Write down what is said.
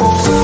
Oops.